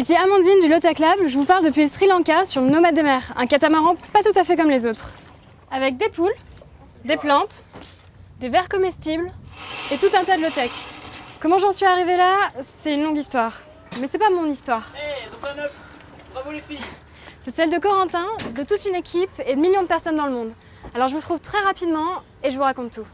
Ici Amandine du Lota Club, je vous parle depuis le Sri Lanka sur le Nomade des mers, un catamaran pas tout à fait comme les autres. Avec des poules, des plantes, des vers comestibles et tout un tas de low-tech. Comment j'en suis arrivée là, c'est une longue histoire. Mais c'est pas mon histoire. Hé, ils ont fait un œuf Bravo les filles C'est celle de Corentin, de toute une équipe et de millions de personnes dans le monde. Alors je vous trouve très rapidement et je vous raconte tout.